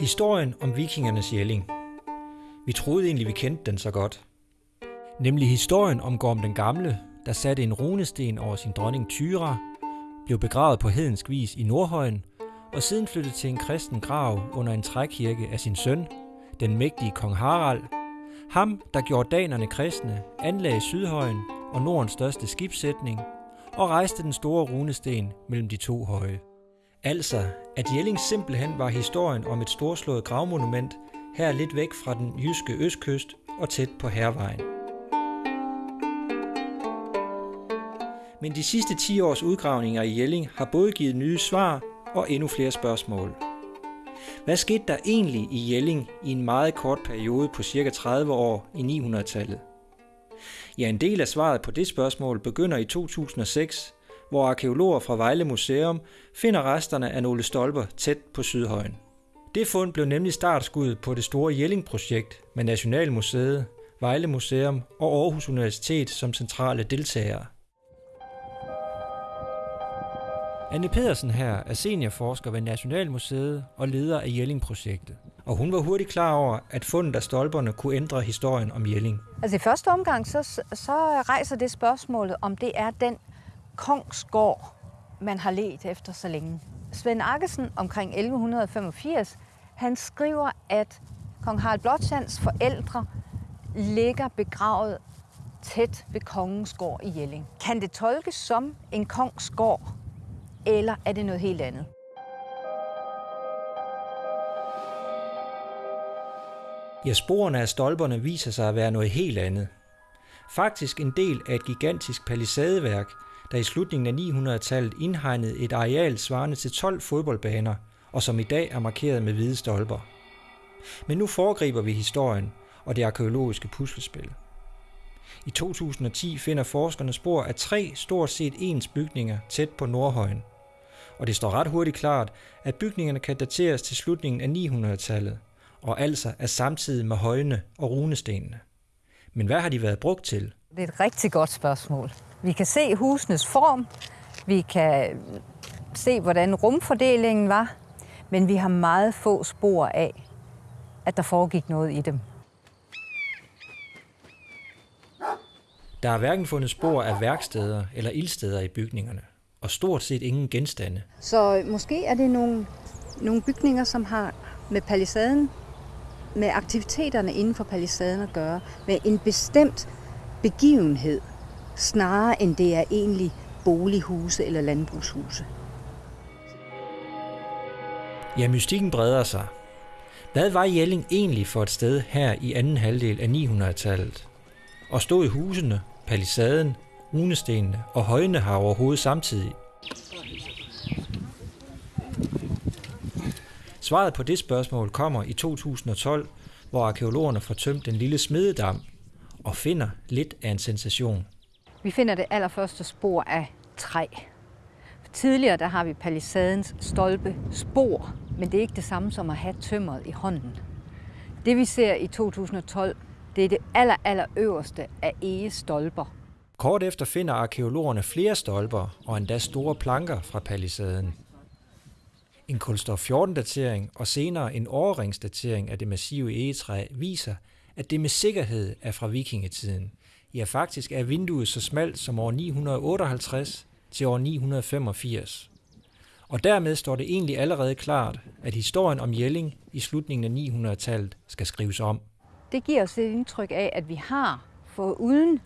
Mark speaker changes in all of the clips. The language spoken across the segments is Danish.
Speaker 1: Historien om vikingernes jælling. Vi troede egentlig, vi kendte den så godt. Nemlig historien om Gorm den Gamle, der satte en runesten over sin dronning Tyra, blev begravet på hedensk vis i Nordhøjen, og siden flyttede til en kristen grav under en trækirke af sin søn, den mægtige kong Harald. Ham, der gjorde danerne kristne, anlagde Sydhøjen og Nordens største skibssætning, og rejste den store runesten mellem de to høje. Altså, at Jelling simpelthen var historien om et storslået gravmonument, her lidt væk fra den jyske østkyst og tæt på Hervejen. Men de sidste 10 års udgravninger i Jelling har både givet nye svar og endnu flere spørgsmål. Hvad skete der egentlig i Jelling i en meget kort periode på cirka 30 år i 900-tallet? Ja, en del af svaret på det spørgsmål begynder i 2006, hvor arkeologer fra Vejle Museum finder resterne af nogle stolper tæt på Sydhøjen. Det fund blev nemlig startskuddet på det store Jelling-projekt med Nationalmuseet, Vejle Museum og Aarhus Universitet som centrale deltagere. Anne Pedersen her er seniorforsker ved Nationalmuseet og leder af Jelling-projektet. Og hun var hurtigt klar over, at fundet af stolperne kunne ændre historien om Jelling.
Speaker 2: Altså i første omgang, så, så rejser det spørgsmålet, om det er den kongsgård, man har let efter så længe. Svend Akkesen omkring 1185, han skriver, at kong Harald Blåtands forældre ligger begravet tæt ved kongens gård i Jelling. Kan det tolkes som en kongs gård, eller er det noget helt andet?
Speaker 1: Ja, sporene af stolperne viser sig at være noget helt andet. Faktisk en del af et gigantisk palisadeværk, der i slutningen af 900-tallet indhegnede et areal svarende til 12 fodboldbaner, og som i dag er markeret med hvide stolper. Men nu foregriber vi historien og det arkeologiske puslespil. I 2010 finder forskerne spor af tre stort set ens bygninger tæt på Nordhøjen. Og det står ret hurtigt klart, at bygningerne kan dateres til slutningen af 900-tallet, og altså er samtidig med højene og runestenene. Men hvad har de været brugt til?
Speaker 2: Det er et rigtig godt spørgsmål. Vi kan se husenes form, vi kan se, hvordan rumfordelingen var, men vi har meget få spor af, at der foregik noget i dem.
Speaker 1: Der er hverken fundet spor af værksteder eller ildsteder i bygningerne, og stort set ingen genstande.
Speaker 2: Så måske er det nogle, nogle bygninger, som har med palisaden, med aktiviteterne inden for palisaden at gøre, med en bestemt begivenhed, snarere end det er egentlig bolighuse eller landbrugshuse.
Speaker 1: Ja, mystikken breder sig. Hvad var Jelling egentlig for et sted her i anden halvdel af 900-tallet? Og stod i husene, palisaden, runestenene og højene her overhovedet samtidig? Svaret på det spørgsmål kommer i 2012, hvor arkeologerne får tømt den lille smededam og finder lidt af en sensation.
Speaker 2: Vi finder det allerførste spor af træ. Tidligere der har vi palisadens stolpe spor, men det er ikke det samme som at have tømmeret i hånden. Det vi ser i 2012, det er det aller, aller øverste af egestolper.
Speaker 1: Kort efter finder arkeologerne flere stolper og endda store planker fra palisaden. En kulstof 14-datering og senere en overringsdatering af det massive egetræ viser, at det med sikkerhed er fra vikingetiden. Ja, faktisk er vinduet så smalt som år 958 til år 985. Og dermed står det egentlig allerede klart, at historien om Jelling i slutningen af 900-tallet skal skrives om.
Speaker 2: Det giver os et indtryk af, at vi har, for uden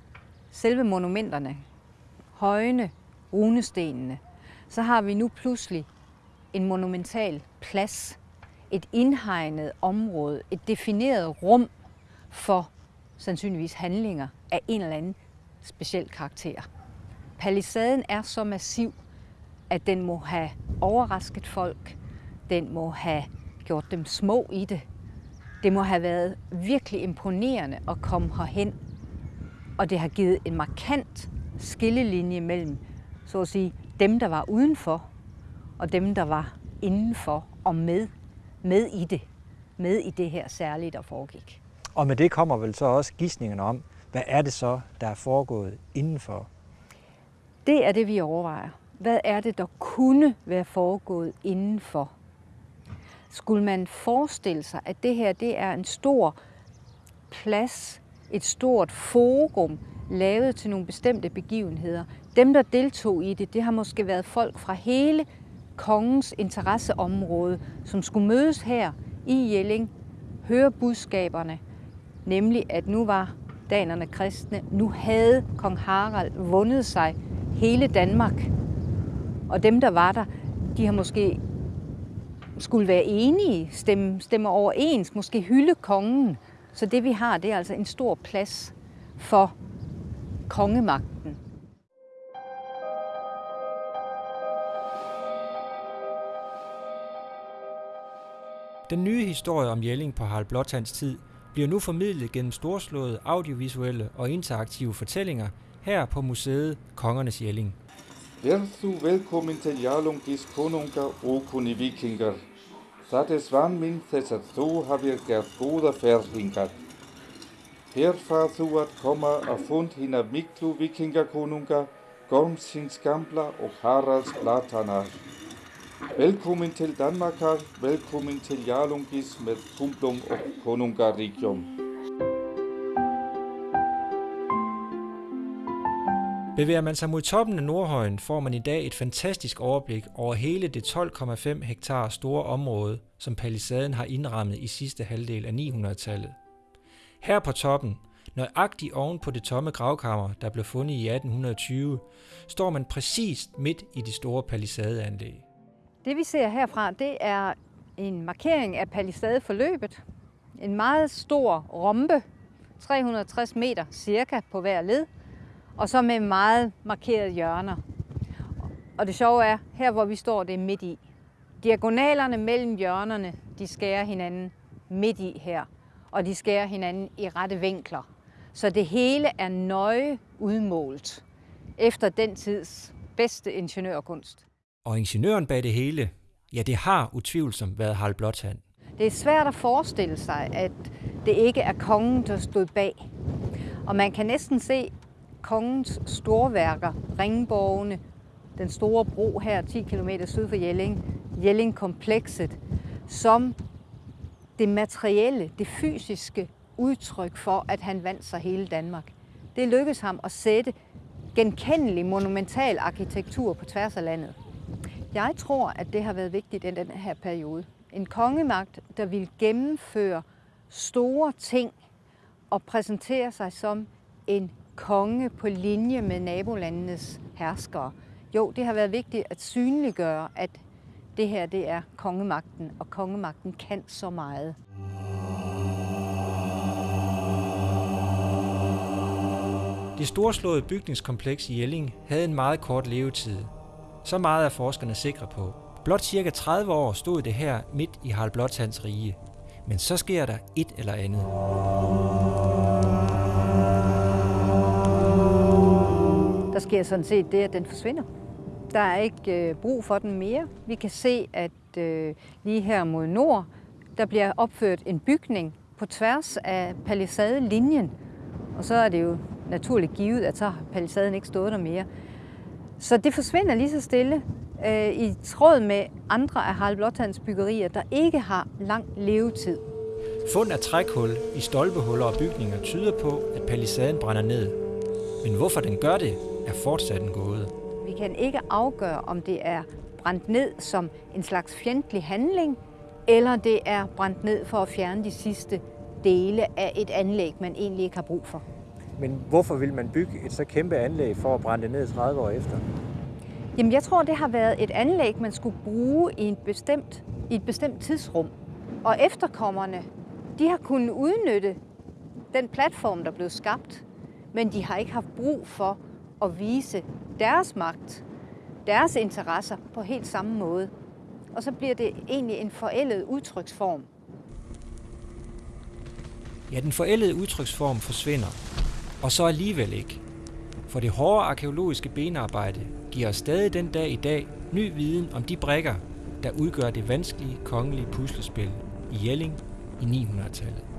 Speaker 2: selve monumenterne, højene, runestenene, så har vi nu pludselig en monumental plads, et indhegnet område, et defineret rum for sandsynligvis handlinger af en eller anden speciel karakter. Palisaden er så massiv, at den må have overrasket folk, den må have gjort dem små i det. Det må have været virkelig imponerende at komme herhen, og det har givet en markant skillelinje mellem, så at sige, dem, der var udenfor, og dem, der var indenfor og med, med i det, med i det her særligt, der foregik.
Speaker 1: Og med det kommer vel så også gissningen om, hvad er det så, der er foregået indenfor?
Speaker 2: Det er det, vi overvejer. Hvad er det, der kunne være foregået indenfor? skulle man forestille sig, at det her det er en stor plads, et stort forum, lavet til nogle bestemte begivenheder. Dem, der deltog i det, det har måske været folk fra hele kongens interesseområde, som skulle mødes her i Jelling, høre budskaberne, nemlig at nu var danerne kristne, nu havde kong Harald vundet sig hele Danmark. Og dem, der var der, de har måske skulle være enige, stemme, stemme overens, måske hylde kongen. Så det vi har, det er altså en stor plads for kongemagten.
Speaker 1: Den nye historie om Jelling på Harald Blåtands tid bliver nu formidlet gennem storslåede audiovisuelle og interaktive fortællinger her på museet Kongernes Jelling.
Speaker 3: Verðu velkommen til Jarlungis konunga og kunni vikingar. Það det svan min þess að þú hafir gjort gode færdinger. hingað. Her far þú at koma að fund hina miklu vikingakonunga, Gormsins gamla og Haralds Platanar. Velkommen til Danmark, velkommen til Jarlungis med Kumplum og Konungaríkjum.
Speaker 1: Bevæger man sig mod toppen af Nordhøjen, får man i dag et fantastisk overblik over hele det 12,5 hektar store område, som palisaden har indrammet i sidste halvdel af 900-tallet. Her på toppen, nøjagtigt oven på det tomme gravkammer, der blev fundet i 1820, står man præcis midt i det store palisadeanlæg.
Speaker 2: Det vi ser herfra, det er en markering af palisadeforløbet. En meget stor rombe, 360 meter cirka på hver led, og så med meget markerede hjørner. Og det sjove er, her hvor vi står, det er midt i. Diagonalerne mellem hjørnerne, de skærer hinanden midt i her, og de skærer hinanden i rette vinkler. Så det hele er nøje udmålt efter den tids bedste ingeniørkunst.
Speaker 1: Og ingeniøren bag det hele, ja det har utvivlsomt været Harald Blåtand.
Speaker 2: Det er svært at forestille sig, at det ikke er kongen, der stod bag. Og man kan næsten se kongens storværker, ringborgene, den store bro her 10 km syd for Jelling, Jelling-komplekset, som det materielle, det fysiske udtryk for, at han vandt sig hele Danmark. Det lykkedes ham at sætte genkendelig monumental arkitektur på tværs af landet. Jeg tror, at det har været vigtigt i den her periode. En kongemagt, der vil gennemføre store ting og præsentere sig som en konge på linje med nabolandenes herskere. Jo, det har været vigtigt at synliggøre, at det her det er kongemagten, og kongemagten kan så meget.
Speaker 1: Det storslåede bygningskompleks i Jelling havde en meget kort levetid. Så meget er forskerne sikre på. Blot cirka 30 år stod det her midt i Harald Blåtands rige. Men så sker der et eller andet.
Speaker 2: Der sker sådan set det, at den forsvinder. Der er ikke øh, brug for den mere. Vi kan se, at øh, lige her mod nord, der bliver opført en bygning på tværs af palisadelinjen. Og så er det jo naturligt givet, at så har palisaden ikke stået der mere. Så det forsvinder lige så stille øh, i tråd med andre af Harald Blåtands byggerier, der ikke har lang levetid.
Speaker 1: Fund af trækhul i stolpehuller og bygninger tyder på, at palisaden brænder ned. Men hvorfor den gør det, er fortsat en gåde.
Speaker 2: Vi kan ikke afgøre, om det er brændt ned som en slags fjendtlig handling, eller det er brændt ned for at fjerne de sidste dele af et anlæg, man egentlig ikke har brug for.
Speaker 1: Men hvorfor vil man bygge et så kæmpe anlæg for at brænde det ned 30 år efter?
Speaker 2: Jamen, jeg tror, det har været et anlæg, man skulle bruge i, en bestemt, i et bestemt tidsrum. Og efterkommerne, de har kunnet udnytte den platform, der blev skabt, men de har ikke haft brug for at vise deres magt, deres interesser på helt samme måde. Og så bliver det egentlig en forældet udtryksform.
Speaker 1: Ja, den forældede udtryksform forsvinder, og så alligevel ikke. For det hårde arkeologiske benarbejde giver os stadig den dag i dag ny viden om de brækker, der udgør det vanskelige kongelige puslespil i Jelling i 900-tallet.